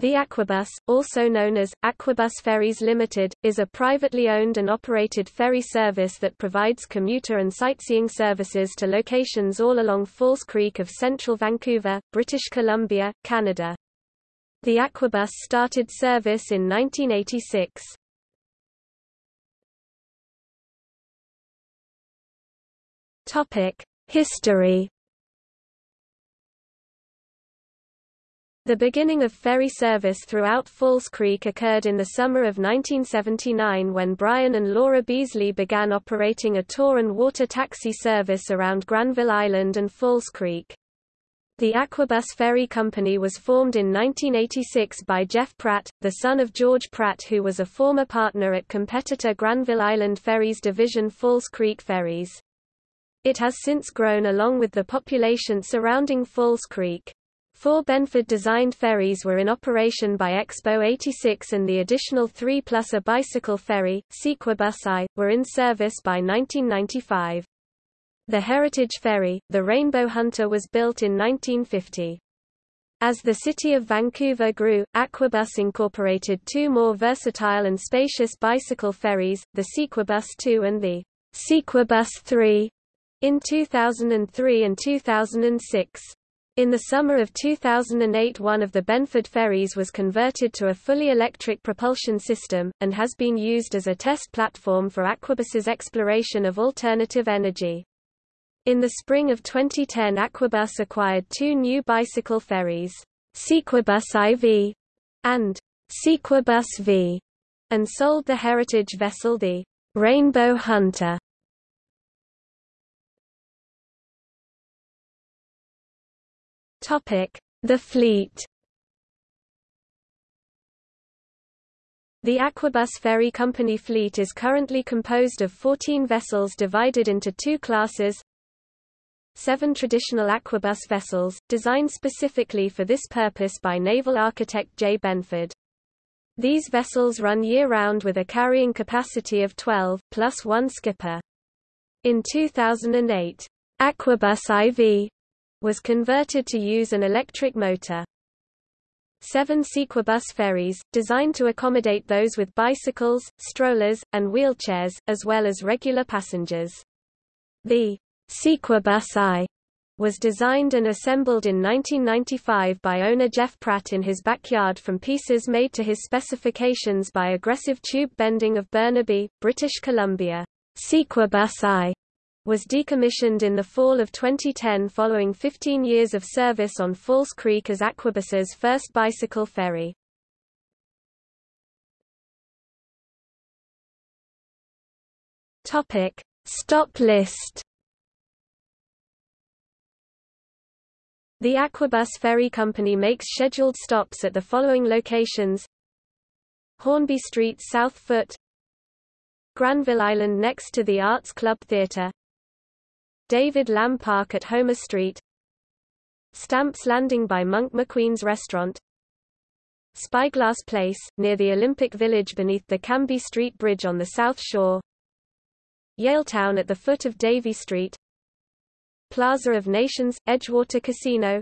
The Aquabus, also known as, Aquabus Ferries Limited, is a privately owned and operated ferry service that provides commuter and sightseeing services to locations all along False Creek of central Vancouver, British Columbia, Canada. The Aquabus started service in 1986. History The beginning of ferry service throughout False Creek occurred in the summer of 1979 when Brian and Laura Beasley began operating a tour and water taxi service around Granville Island and False Creek. The Aquabus Ferry Company was formed in 1986 by Jeff Pratt, the son of George Pratt who was a former partner at competitor Granville Island Ferries division False Creek Ferries. It has since grown along with the population surrounding False Creek. Four Benford-designed ferries were in operation by Expo 86 and the additional three plus a bicycle ferry, Sequabus I, were in service by 1995. The Heritage Ferry, the Rainbow Hunter was built in 1950. As the city of Vancouver grew, Aquabus incorporated two more versatile and spacious bicycle ferries, the Sequabus II and the Sequabus III, in 2003 and 2006. In the summer of 2008 one of the Benford ferries was converted to a fully electric propulsion system, and has been used as a test platform for Aquabus's exploration of alternative energy. In the spring of 2010 Aquabus acquired two new bicycle ferries, Sequabus IV and Sequabus V, and sold the heritage vessel the Rainbow Hunter The fleet The Aquabus Ferry Company fleet is currently composed of 14 vessels divided into two classes Seven traditional Aquabus vessels, designed specifically for this purpose by naval architect J. Benford. These vessels run year-round with a carrying capacity of 12, plus one skipper. In 2008, Aquabus IV was converted to use an electric motor. Seven Sequabus ferries, designed to accommodate those with bicycles, strollers, and wheelchairs, as well as regular passengers. The Sequabus I was designed and assembled in 1995 by owner Jeff Pratt in his backyard from pieces made to his specifications by Aggressive Tube Bending of Burnaby, British Columbia. Sequabus I was decommissioned in the fall of 2010 following 15 years of service on False Creek as Aquabus's first bicycle ferry. Topic: Stop list. The Aquabus Ferry Company makes scheduled stops at the following locations: Hornby Street South Foot, Granville Island next to the Arts Club Theatre, David Lamb Park at Homer Street. Stamps Landing by Monk McQueen's Restaurant. Spyglass Place, near the Olympic Village beneath the Cambie Street Bridge on the South Shore. Yaletown at the foot of Davie Street. Plaza of Nations, Edgewater Casino.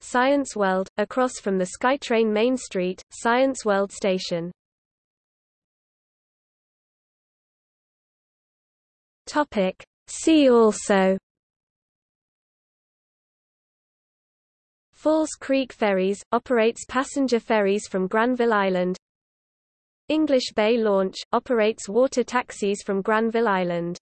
Science World, across from the SkyTrain Main Street, Science World Station. Topic See also. False Creek Ferries, operates passenger ferries from Granville Island. English Bay Launch, operates water taxis from Granville Island